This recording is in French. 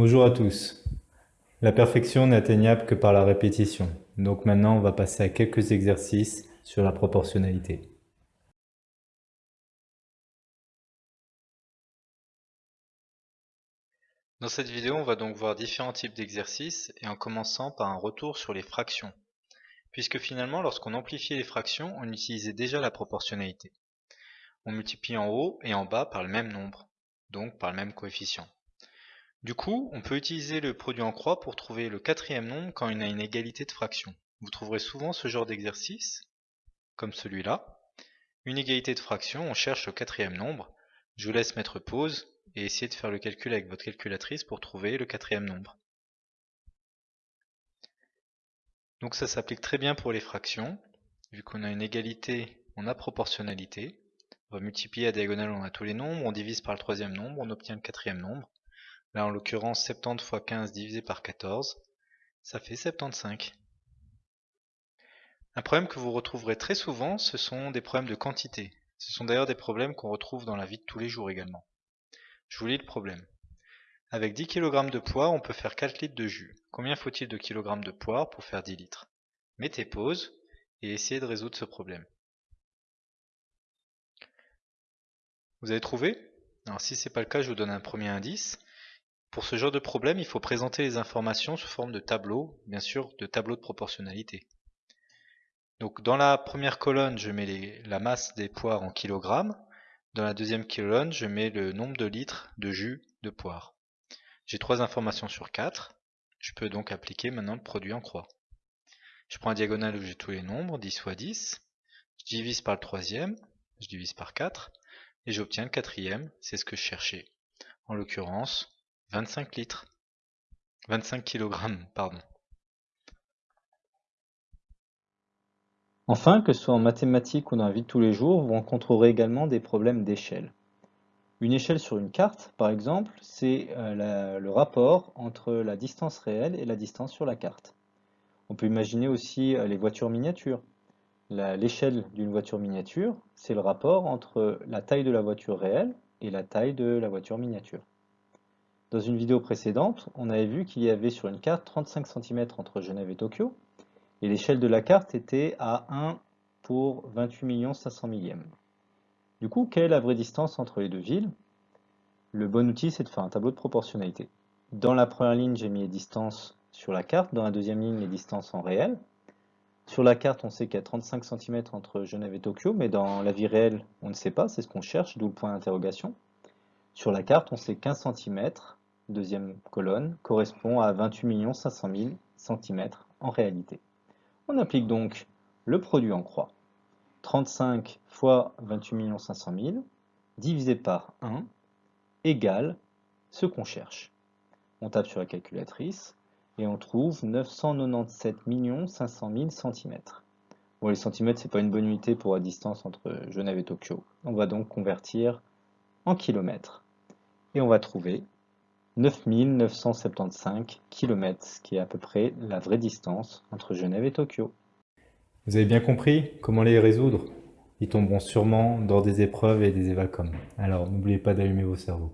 Bonjour à tous. La perfection n'est atteignable que par la répétition. Donc maintenant, on va passer à quelques exercices sur la proportionnalité. Dans cette vidéo, on va donc voir différents types d'exercices et en commençant par un retour sur les fractions. Puisque finalement, lorsqu'on amplifiait les fractions, on utilisait déjà la proportionnalité. On multiplie en haut et en bas par le même nombre, donc par le même coefficient. Du coup, on peut utiliser le produit en croix pour trouver le quatrième nombre quand il a une égalité de fractions. Vous trouverez souvent ce genre d'exercice, comme celui-là. Une égalité de fractions, on cherche le quatrième nombre. Je vous laisse mettre pause et essayer de faire le calcul avec votre calculatrice pour trouver le quatrième nombre. Donc ça s'applique très bien pour les fractions. Vu qu'on a une égalité, on a proportionnalité. On va multiplier à diagonale, on a tous les nombres, on divise par le troisième nombre, on obtient le quatrième nombre. Là, en l'occurrence, 70 fois 15 divisé par 14, ça fait 75. Un problème que vous retrouverez très souvent, ce sont des problèmes de quantité. Ce sont d'ailleurs des problèmes qu'on retrouve dans la vie de tous les jours également. Je vous lis le problème. Avec 10 kg de poire, on peut faire 4 litres de jus. Combien faut-il de kilogrammes de poire pour faire 10 litres? Mettez pause et essayez de résoudre ce problème. Vous avez trouvé? Alors si ce n'est pas le cas, je vous donne un premier indice. Pour ce genre de problème, il faut présenter les informations sous forme de tableau, bien sûr de tableau de proportionnalité. Donc dans la première colonne, je mets la masse des poires en kilogrammes. Dans la deuxième colonne, je mets le nombre de litres de jus de poire. J'ai trois informations sur 4. Je peux donc appliquer maintenant le produit en croix. Je prends un diagonale où j'ai tous les nombres, 10 fois 10. Je divise par le troisième, je divise par 4. Et j'obtiens le quatrième, c'est ce que je cherchais. En l'occurrence, 25 litres. 25 kg, pardon. Enfin, que ce soit en mathématiques ou dans la vie de tous les jours, vous rencontrerez également des problèmes d'échelle. Une échelle sur une carte, par exemple, c'est euh, le rapport entre la distance réelle et la distance sur la carte. On peut imaginer aussi euh, les voitures miniatures. L'échelle d'une voiture miniature, c'est le rapport entre la taille de la voiture réelle et la taille de la voiture miniature. Dans une vidéo précédente, on avait vu qu'il y avait sur une carte 35 cm entre Genève et Tokyo, et l'échelle de la carte était à 1 pour 28 500 millièmes. Du coup, quelle est la vraie distance entre les deux villes? Le bon outil, c'est de faire un tableau de proportionnalité. Dans la première ligne, j'ai mis les distances sur la carte, dans la deuxième ligne, les distances en réel. Sur la carte, on sait qu'il y a 35 cm entre Genève et Tokyo, mais dans la vie réelle, on ne sait pas, c'est ce qu'on cherche, d'où le point d'interrogation. Sur la carte, on sait 15 cm, deuxième colonne, correspond à 28 500 000 cm en réalité. On applique donc le produit en croix. 35 fois 28 500 000 divisé par 1 égale ce qu'on cherche. On tape sur la calculatrice et on trouve 997 500 000 cm. Bon, les centimètres, c'est pas une bonne unité pour la distance entre Genève et Tokyo. On va donc convertir en kilomètres. Et on va trouver 9975 km, ce qui est à peu près la vraie distance entre Genève et Tokyo. Vous avez bien compris comment les résoudre? Ils tomberont sûrement dans des épreuves et des évacums. Alors n'oubliez pas d'allumer vos cerveaux.